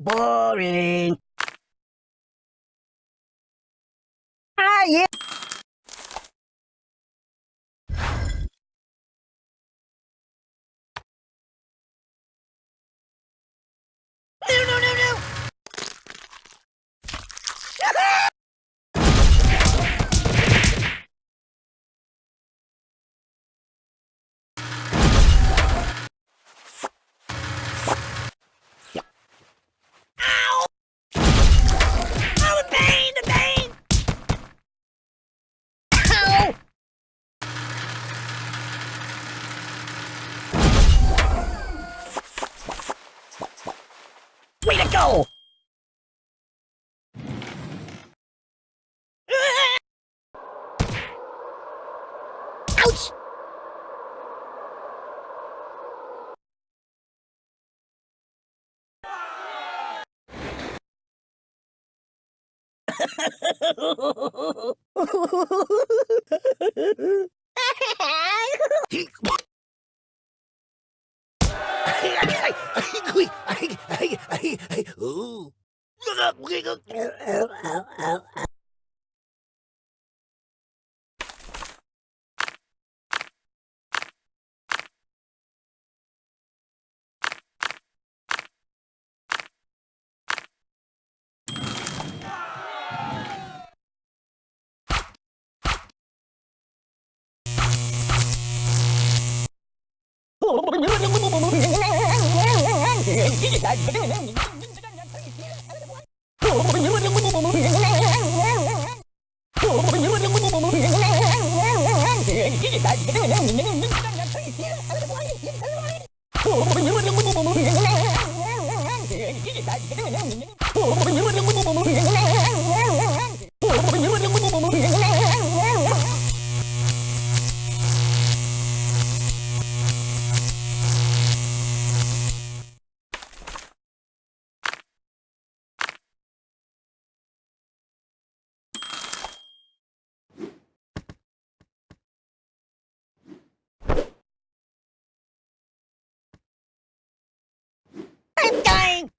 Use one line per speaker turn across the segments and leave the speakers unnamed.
Boring. Ah, yeah. Way to go! Ouch! I'm dying!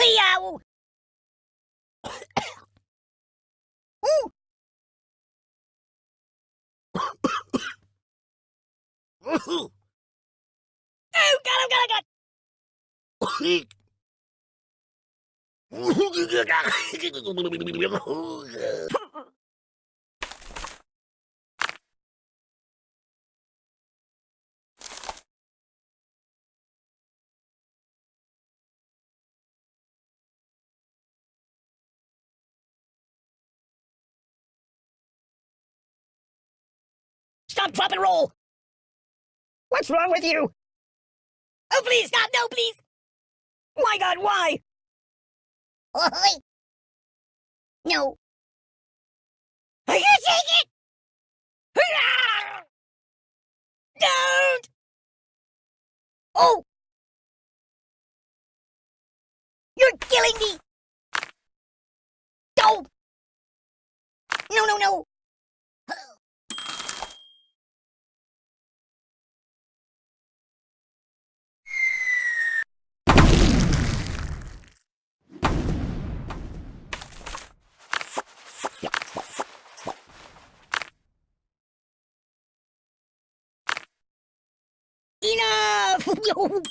Yow! Ooh! Oh, God, oh, God, oh, God! Stop, drop, and roll! What's wrong with you? Oh, please! No, please! My God, why? Oi! No. I can't take it! Don't! Oh! You're killing me! Don't! No, no, no! 牛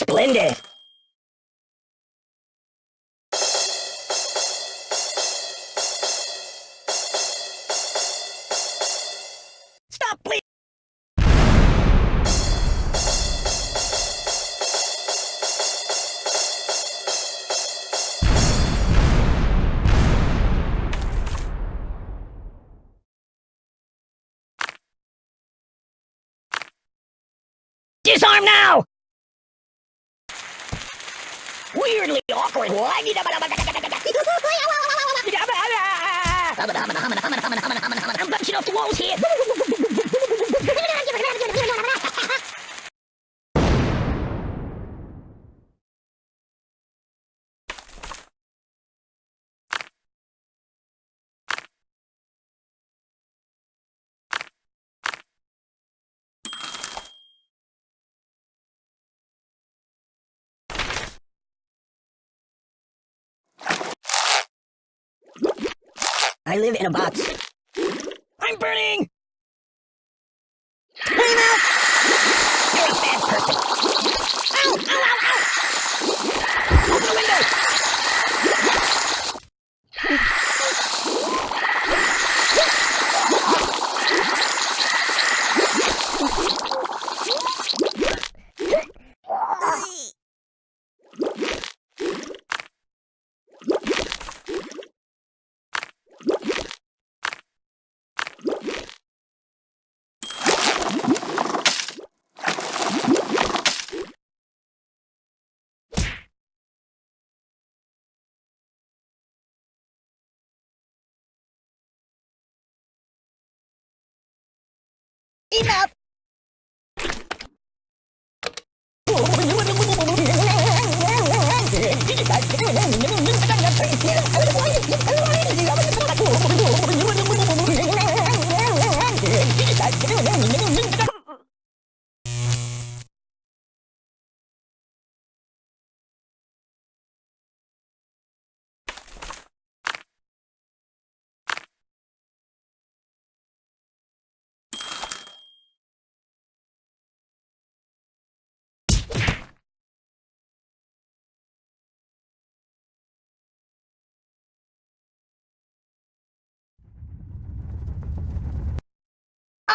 Splendid! Stop, please! Disarm now! Weirdly awkward. I'm bouncing off the walls here. I live in a box. I'm burning! Enough! Oh,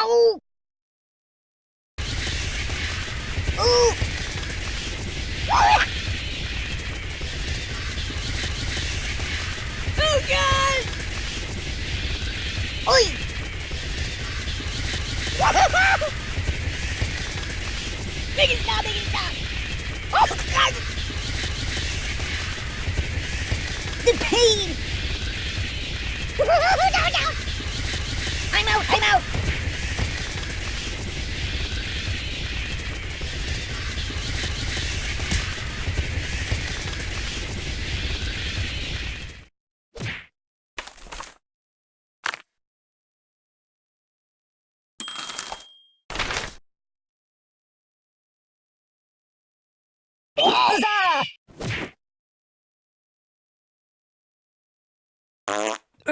Ow! Ooh!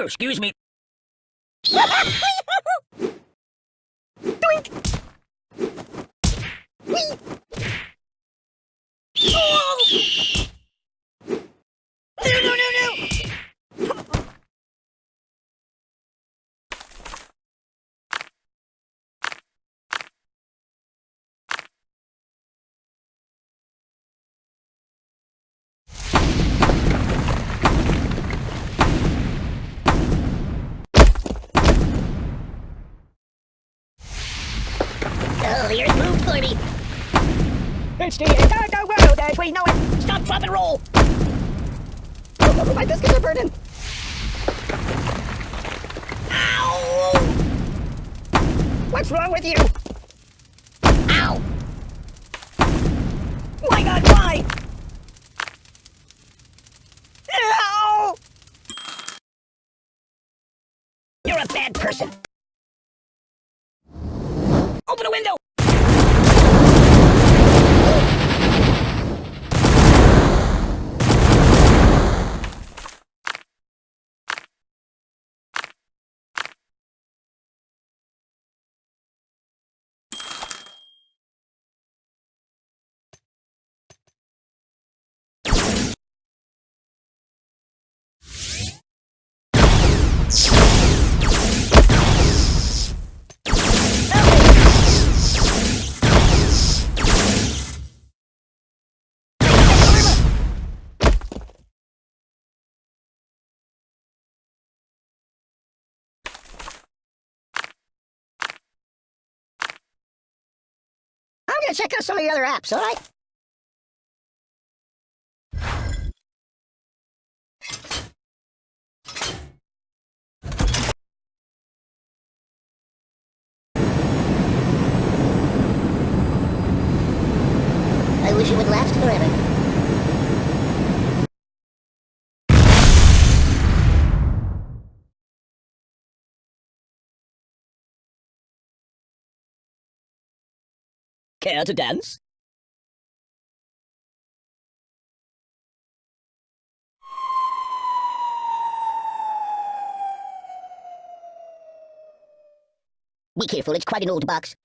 Oh, excuse me. Doink! Whee! Oh! It's the entire world as we know it. Stop, drop, and roll. Oh, my biscuits are burning. Ow! What's wrong with you? Ow! My God, why? Ow! You're a bad person. Check out some of the other apps, alright? I Care to dance? Be careful, it's quite an old box.